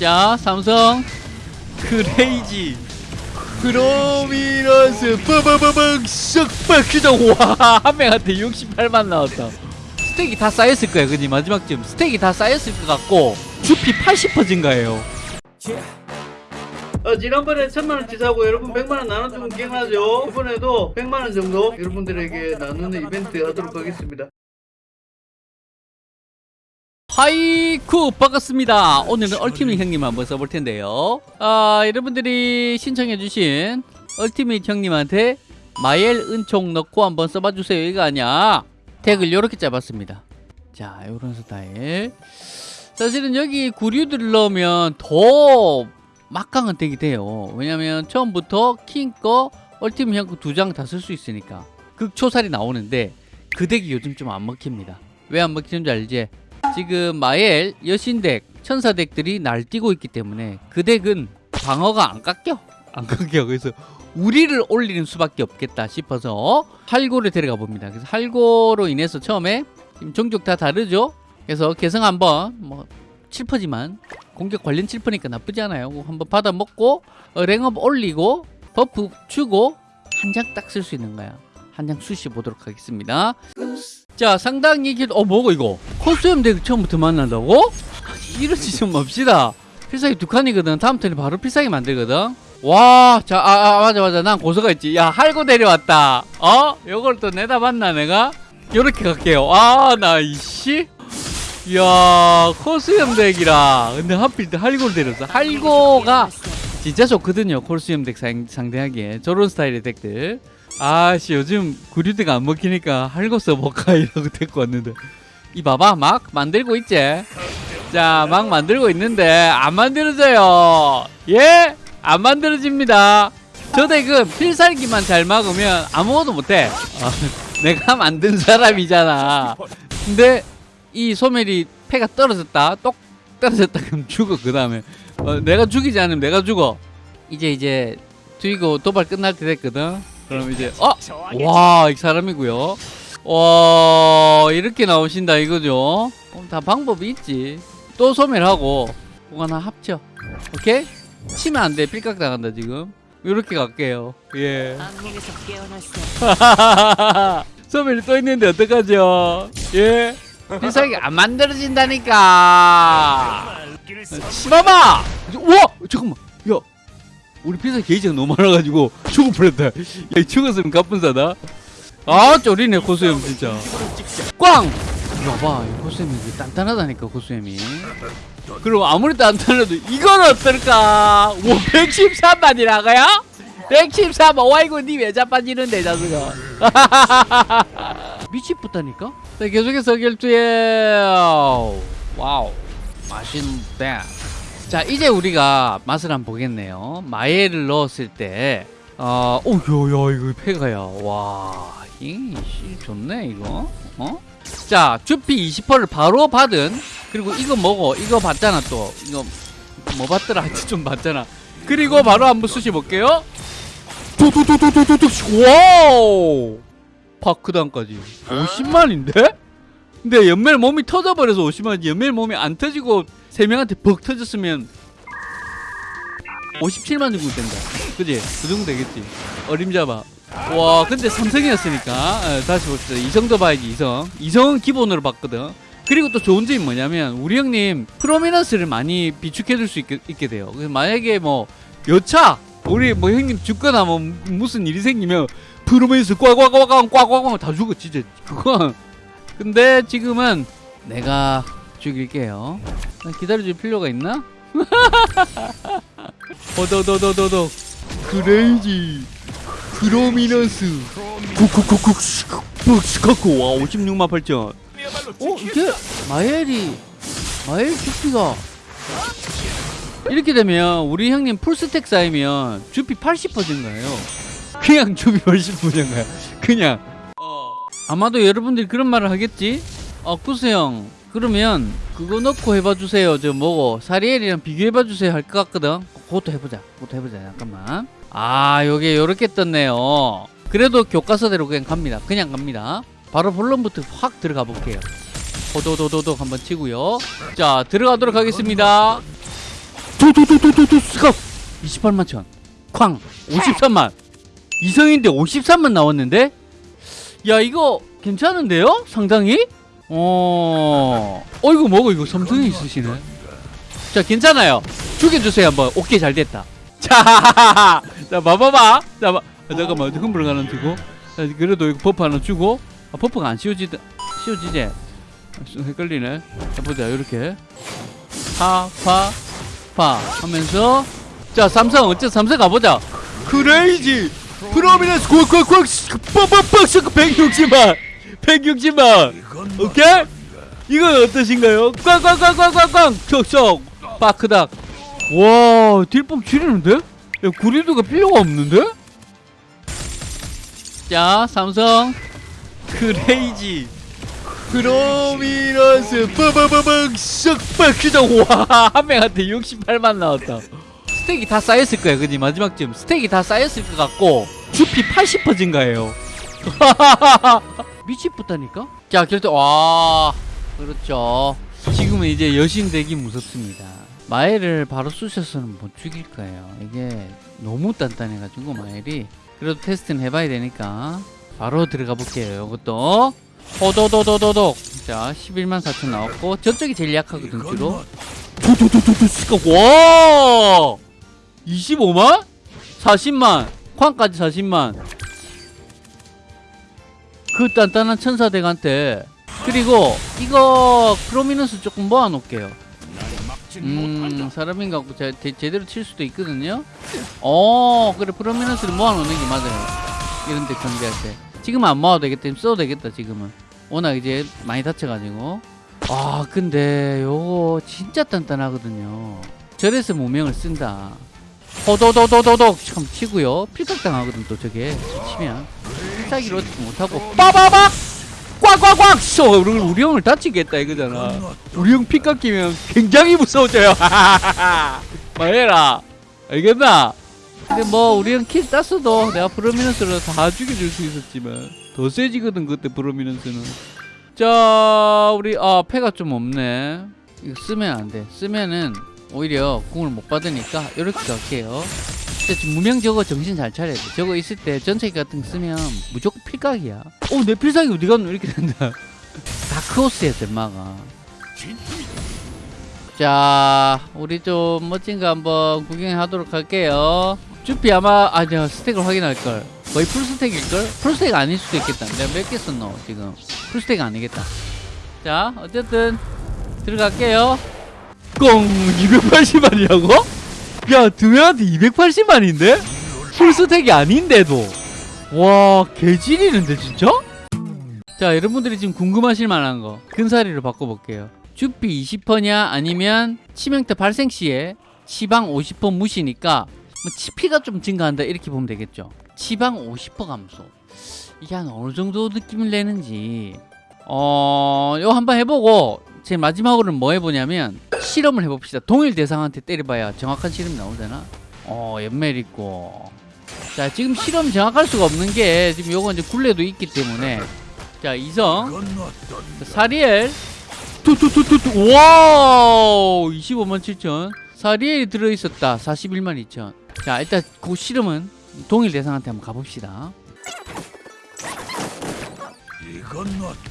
자 삼성. 크레이지. 크로미너스. 빠바바박 썩박히정 와한 명한테 68만 나왔다. 스택이 다 쌓였을 거야 그니 마지막쯤. 스택이 다 쌓였을 것 같고 주피 80% 증가해요. 어, 지난번에 천만원치 사고 여러분 100만원 나눠주면 기억나죠? 이번에도 100만원 정도 여러분들에게 나누는 이벤트 하도록 하겠습니다 하이쿠 반갑습니다. 오늘은 얼티밋 형님 한번 써볼 텐데요. 아 여러분들이 신청해주신 얼티밋 형님한테 마엘 은총 넣고 한번 써봐 주세요. 이거 아니야? 택을 이렇게 잡았습니다. 자 요런 스타일. 사실은 여기 구류들을 넣으면 더 막강한 덱이 돼요. 왜냐면 처음부터 킹거 얼티밋 형거 두 장 다 쓸 수 있으니까. 극초살이 나오는데 그 덱이 요즘 좀 안 먹힙니다. 왜 안 먹히는 줄 알지? 지금 마엘 여신덱 천사덱들이 날뛰고 있기 때문에 그 덱은 방어가 안 깎여. 안 깎여. 그래서 우리를 올리는 수밖에 없겠다 싶어서 할고를 데려가 봅니다. 그래서 할고로 인해서 처음에 지금 종족 다 다르죠? 그래서 개성 한번 뭐 7퍼지만 공격 관련 7퍼니까 나쁘지 않아요. 한번 받아 먹고 어, 랭업 올리고 버프 주고 한 장 딱 쓸 수 있는 거야 한 장 수시 보도록 하겠습니다. 자 상당히 길... 어 뭐고 이거? 코스염 덱 처음부터 만난다고? 이러지 좀 맙시다. 필살기 두 칸이거든. 다음 턴에 바로 필살기 만들거든. 와 자 아, 아, 맞아 맞아. 난 고소가 있지. 야 할고 내려왔다. 어? 요걸 또 내다 봤나 내가? 요렇게 갈게요. 아 나 이씨. 이야 코스염 덱이라. 근데 하필 또 할고를 데렸어. 할고가 진짜 좋거든요 코스염 덱 상, 상대하기에. 저런 스타일의 덱들 아씨 요즘 구류대가 안 먹히니까 할거 써볼까 이러고 데리고 왔는데. 이 봐봐 막 만들고 있지? 자 막 만들고 있는데 안 만들어져요. 예? 안 만들어집니다. 저 덱은 필살기만 잘 막으면 아무것도 못해. 어, 내가 만든 사람이잖아. 근데 이 소멸이 패가 떨어졌다 똑 떨어졌다. 그럼 죽어 그 다음에. 어, 내가 죽이지 않으면 내가 죽어. 이제 이제 죽이고 도발 끝날 때 됐거든 그럼 이제 어? 와, 이 사람이고요. 와, 이렇게 나오신다 이거죠. 어, 다 방법이 있지. 또 소멸하고 그거 하나 합쳐. 오케이? 치면 안 돼. 필각 당한다 지금. 이렇게 갈게요. 예. 소멸이 또 있는데 어떡하죠? 예. 필살기 안 만들어진다니까. 치마봐. 우와, 잠깐만. 야, 우리 피자 게이지가 너무 많아가지고 뻔했다. 야 죽었으면 가뿐사다. 아 쫄이네 고수염 진짜. 꽝! 봐봐 이 고수염이 이게 단단하다니까 고수염이. 그럼 아무리 단단해도 이건 어떨까? 오 113만이라고요? 113만. 와이고 니왜 자빠지는데 자수가 미치겠다니까? 자 계속해서 결투해 와우. 맛있는데 자 이제 우리가 맛을 한번 보겠네요 마에를 넣었을 때 어, 오, 야, 야, 이거 폐가야. 와, 이, 씨, 좋네, 이거. 어? 자, 주피 20%를 바로 받은, 그리고 이거 뭐고, 이거 봤잖아, 또. 이거, 뭐 봤더라? 하여튼 좀 봤잖아. 그리고 바로 한번 쑤시 볼게요. 도도도도도도도, wow! 파크단까지. 50만인데? 근데 연멜 몸이 터져버려서 50만이지. 연멜 몸이 안 터지고, 세 명한테 벅 터졌으면 57만 정도 된다. 그지? 그 정도 되겠지. 어림잡아. 와, 근데 삼성이었으니까 에, 다시 봅시다. 이성도 봐야지 이성. 이성은 기본으로 봤거든. 그리고 또 좋은 점이 뭐냐면 우리 형님 prominence를 많이 비축해줄 수 있게, 있게 돼요. 그래서 만약에 뭐 여차 우리 뭐 형님 죽거나 뭐 무슨 일이 생기면 프로미넌스 꽉꽉꽉꽉 꽉꽉꽉 다 죽어 진짜 그건. 근데 지금은 내가 죽일게요. 기다려줄 필요가 있나? 어더더더더더 크레이지 크로미너스 쿡쿡쿡쿡 스카쿠 와 56만 8천 어 이게 마엘이 마엘 주피가 이렇게 되면 우리 형님 풀스택 쌓이면 주피 80% 증가해요 그냥 주피 80% 증가요 그냥 어. 아마도 여러분들이 그런 말을 하겠지 어 구수형 그러면 그거 넣고 해봐 주세요. 저 뭐고 사리엘이랑 비교해봐 주세요. 할 것 같거든. 그것도 해보자. 그것도 해보자. 잠깐만. 아 요게 요렇게 떴네요. 그래도 교과서대로 그냥 갑니다. 그냥 갑니다. 바로 본론부터 확 들어가 볼게요. 호도도도도 한번 치고요. 자 들어가도록 하겠습니다. 도도도도도도 스컵! 28만 천. 쾅! 53만. 이성인데 53만 나왔는데? 야 이거 괜찮은데요? 상당히? 어. 어 이거 뭐고 이거 삼성이 있으시네. 자 괜찮아요. 죽여주세요 한번. 오케이 잘 됐다. 자, 자 봐봐봐. 자, 봐. 아, 잠깐만 흥분을 가는 두고. 자, 그래도 이거 버프 하나 주고. 아, 버프가 안 씌워지다. 씌워지지? 아, 좀 헷갈리네. 자, 보자 이렇게. 파, 파, 파 하면서 자 삼성 어째 삼성 가보자. 크레이지 프로미넌스 꽉꽉꽉 빡빡빡 160만 160만. 오케이? 이건 어떠신가요? 꽝꽝꽝꽝꽝꽝! 척척 빠크닥! 와 딜법 지리는데? 야 구리도가 필요가 없는데? 자 삼성. 크레이지. 프로미넌스. 빠바바박 썩빡크닥 와한 명한테 68만 나왔다. 스택이 다 쌓였을 거야 그지? 마지막쯤 스택이 다 쌓였을 것 같고 주피 80% 증가해요 미치겠다니까? 자 결정 와 그렇죠. 지금은 이제 여신 되기 무섭습니다. 마엘을 바로 쑤셔서는 못 죽일 거예요. 이게 너무 단단해가지고 마엘이. 그래도 테스트는 해봐야 되니까. 바로 들어가 볼게요 이것도. 호도도도도독 자 11만 4천 나왔고 저쪽이 제일 약하거든 주로. 도도도도도 와! 25만? 40만. 쾅까지 40만 그 단단한 천사덱한테 그리고 이거 프로미넌스 조금 모아놓을게요. 음 사람인 것 같고 제, 제, 제 대로 칠 수도 있거든요. 어 그래 프로미넌스를 모아놓는 게 맞아요. 이런데 경기할 때. 지금은 안 모아도 되겠다. 지금 써도 되겠다 지금은. 워낙 이제 많이 다쳐가지고. 아 근데 요거 진짜 단단하거든요. 저래서 무명을 쓴다. 호도도도도독! 참 치고요. 필각당하거든 또 저게. 치면 필살기로 어떻게 못하고 빠바박 꽉꽉꽉 쏘 우리, 우리 형을 다치겠다 이거잖아 우리 형 피값 끼면 굉장히 무서워져요 말해라 알겠나 근데 뭐 우리 형 킬 땄어도 내가 프로미넌스로 다 죽여줄 수 있었지만 더 세지거든 그때 프로미넌스는 자 우리 아 패가 좀 없네 이거 쓰면 안돼 쓰면은 오히려 궁을 못 받으니까 이렇게 갈게요. 진짜 지금 무명 저거 정신 잘 차려야 돼. 저거 있을 때 전체 같은 거 쓰면 무조건 필각이야. 어내 필살기 어디 갔노? 이렇게 된다. 다크호스야 덴마가. 자 우리 좀 멋진 거 한번 구경하도록 할게요. 주피 아마 아니야 스택을 확인할걸. 거의 풀스택일걸? 풀스택 아닐 수도 있겠다. 내가 몇 개 썼노 지금. 풀스택 아니겠다. 자 어쨌든 들어갈게요 꽁 280만이라고? 야 두명한테 280만인데? 풀스택이 아닌데도 와 개질이는데 진짜? 자 여러분들이 지금 궁금하실 만한 거 근사리로 바꿔볼게요 주피 20%냐 아니면 치명타 발생 시에 치방 50% 무시니까 뭐 치피가 좀 증가한다 이렇게 보면 되겠죠 치방 50% 감소 이게 한 어느 정도 느낌을 내는지 어 이거 한번 해보고 제 마지막으로는 뭐 해보냐면 실험을 해봅시다. 동일 대상한테 때려봐야 정확한 실험이 나오잖아. 어 연멜 있고. 자 지금 실험 정확할 수가 없는 게 지금 요거 이제 굴레도 있기 때문에. 자 이성. 자, 사리엘. 투투투투투. 와우! 25만 7천. 사리엘이 들어있었다. 41만 2천. 자 일단 그 실험은 동일 대상한테 한번 가봅시다.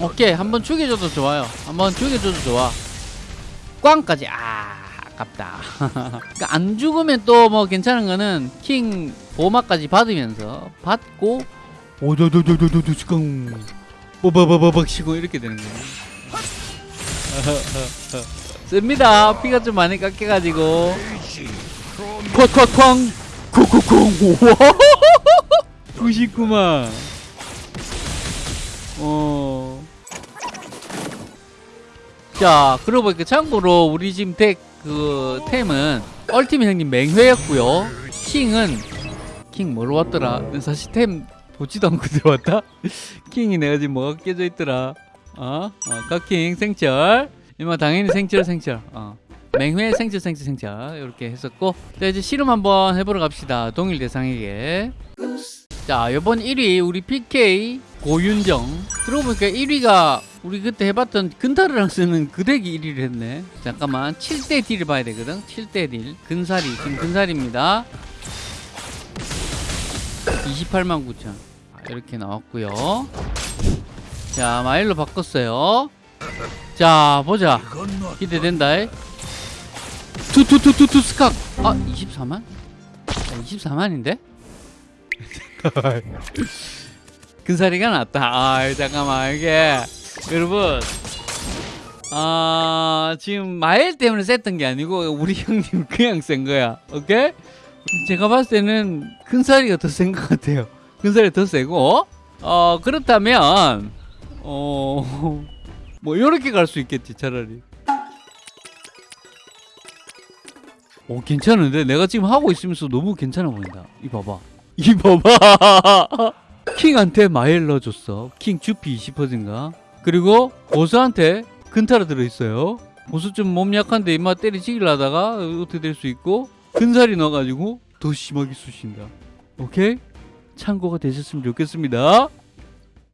오케이. 한번 죽여줘도 좋아요. 한번 죽여줘도 좋아 꽝까지. 아 아깝다. 그러니까 안 죽으면 또 뭐 괜찮은 거는 킹 보호막까지 받으면서 받고 오도도도도도도 꽝 뽀바바바박 치고 이렇게 되는 거예요. 씁니다. 피가 좀 많이 깎여가지고. 콱콱쾅 쿵쿵쿵 우와 99만 자, 그러고 보니까 참고로 우리 지금 덱 그 템은 얼티밋 형님 맹회였고요. 킹은 킹 뭐로 왔더라? 사실 템 보지도 않고 들어왔다. 킹이 내가 지금 뭐가 깨져 있더라. 어? 어, 깍킹 생철. 이마 당연히 생철 생철. 어. 맹회 생철 생철 생철 이렇게 했었고 자 이제 실험 한번 해보러 갑시다 동일 대상에게 자 이번 1위 우리 PK 고윤정 들어보니까 1위가 우리 그때 해봤던 근타르랑 쓰는 그 덱이 1위를 했네. 잠깐만. 7대 딜을 봐야 되거든. 7대 딜. 근사리 지금 근사리입니다. 28만 9천. 이렇게 나왔고요. 자 마일로 바꿨어요. 자 보자. 기대된다. 투투투투투 스칵 아 24만? 24만인데? 근사리가 낫다. 아 잠깐만 이게 여러분 아 지금 마일 때문에 셌던 게 아니고 우리 형님 그냥 센 거야. 오케이? 제가 봤을 때는 큰살이가 더 센 것 같아요. 큰살이 더 세고. 어 그렇다면 어 뭐 이렇게 갈 수 있겠지 차라리. 오 괜찮은데? 내가 지금 하고 있으면서 너무 괜찮아 보인다. 이 봐봐. 이 봐봐. 킹한테 마일 넣어줬어. 킹 주피 20%인가 그리고 보스한테 근타로 들어있어요. 보스 좀몸 약한데 임마 때리치기를 하다가 어떻게 될 수 있고 근살이 넣어가지고 더 심하게 쑤신다. 오케이? 참고가 되셨으면 좋겠습니다